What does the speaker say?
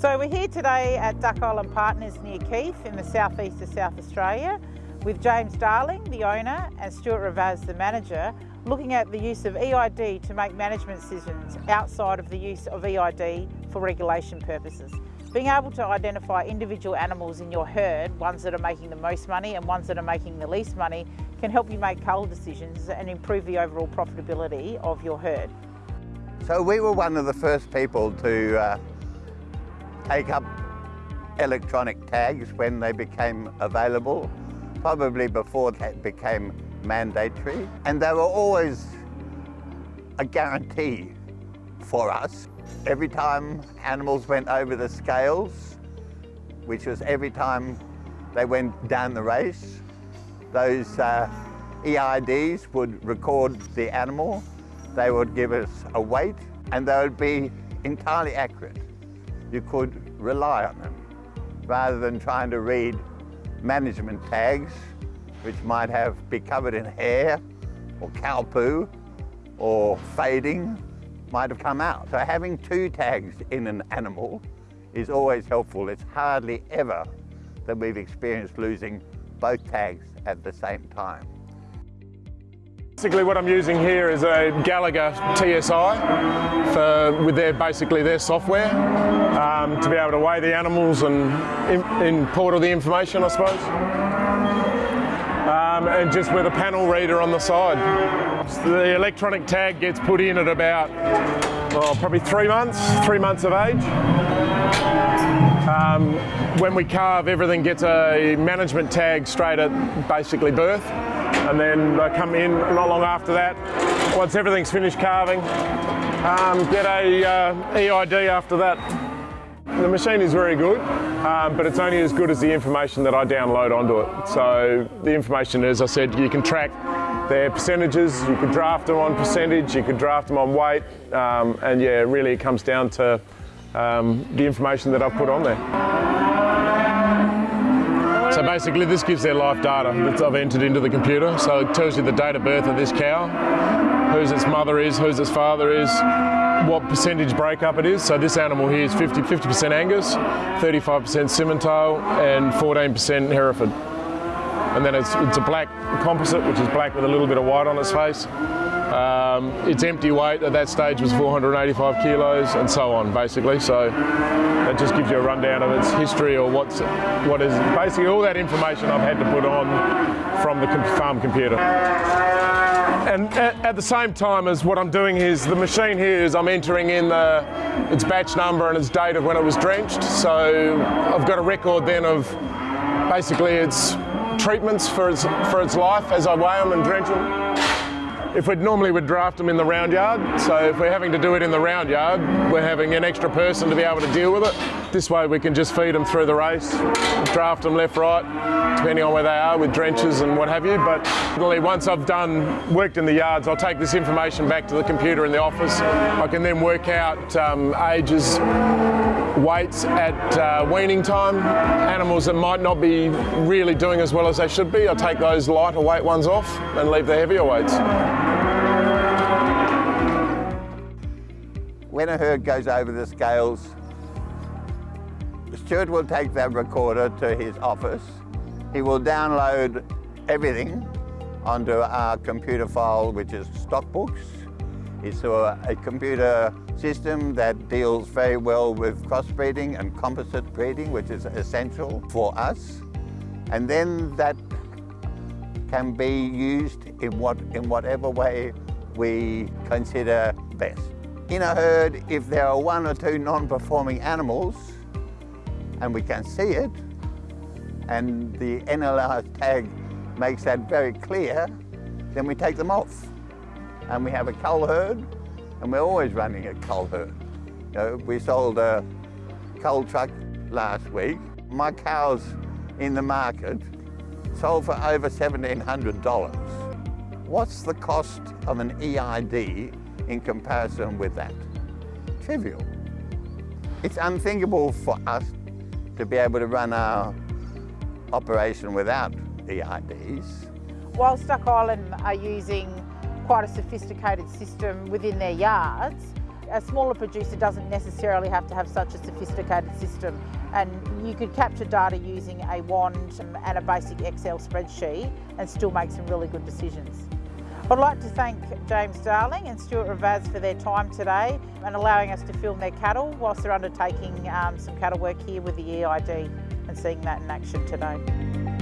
So we're here today at Duck Island Partners near Keith in the southeast of South Australia with James Darling, the owner, and Stuart Ravaz, the manager, looking at the use of EID to make management decisions outside of the use of EID for regulation purposes. Being able to identify individual animals in your herd, ones that are making the most money and ones that are making the least money, can help you make cull decisions and improve the overall profitability of your herd. So we were one of the first people to uh, take up electronic tags when they became available, probably before that became mandatory. And they were always a guarantee for us. Every time animals went over the scales, which was every time they went down the race, those uh, EIDs would record the animal, they would give us a weight, and they would be entirely accurate you could rely on them rather than trying to read management tags which might have be covered in hair or cow poo or fading might have come out. So having two tags in an animal is always helpful. It's hardly ever that we've experienced losing both tags at the same time. Basically what I'm using here is a Gallagher TSI for, with their basically their software um, to be able to weigh the animals and import all the information I suppose. Um, and just with a panel reader on the side. So the electronic tag gets put in at about oh, probably three months, three months of age. Um, when we calve, everything gets a management tag straight at basically birth and then they come in not long after that. Once everything's finished calving, um, get a uh, EID after that. The machine is very good, um, but it's only as good as the information that I download onto it. So the information, as I said, you can track their percentages, you could draft them on percentage, you could draft them on weight, um, and yeah, really it comes down to um, the information that I've put on there. Basically this gives their life data that I've entered into the computer. So it tells you the date of birth of this cow, whose its mother is, whose its father is, what percentage breakup it is. So this animal here is 50, 50% Angus, 35% Simmental and 14% Hereford. And then it's, it's a black composite, which is black with a little bit of white on its face. Um, its empty weight at that stage was 485 kilos and so on basically so that just gives you a rundown of its history or what's what is basically all that information I've had to put on from the farm computer. And at, at, the same time as what I'm doing is the machine here is I'm entering in the, its batch number and its date of when it was drenched. So I've got a record then of basically its treatments for its, for its life as I weigh them and drench them. If we'd normally would draft them in the round yard, so if we're having to do it in the round yard, we're having an extra person to be able to deal with it. This way we can just feed them through the race, draft them left, right, depending on where they are with drenches and what have you. But once I've done, worked in the yards, I'll take this information back to the computer in the office. I can then work out um, ages, weights at uh, weaning time, animals that might not be really doing as well as they should be. I'll take those lighter weight ones off and leave the heavier weights. When a herd goes over the scales, Stuart will take that recorder to his office. He will download everything onto our computer file, which is stock books. It's a, a computer system that deals very well with crossbreeding and composite breeding, which is essential for us. And then that can be used in, what, in whatever way we consider best. In a herd, if there are one or two non-performing animals, and we can see it, and the NLR tag makes that very clear, then we take them off. And we have a cull herd, and we're always running a cull herd. You know, we sold a cull truck last week. My cows in the market sold for over $1,700. What's the cost of an EID in comparison with that? Trivial. It's unthinkable for us to be able to run our operation without EIDs. Whilst Duck Island are using quite a sophisticated system within their yards, a smaller producer doesn't necessarily have to have such a sophisticated system and you could capture data using a wand and a basic Excel spreadsheet and still make some really good decisions. I'd like to thank James Darling and Stuart Ravaz for their time today and allowing us to film their cattle whilst they're undertaking um, some cattle work here with the EID and seeing that in action today.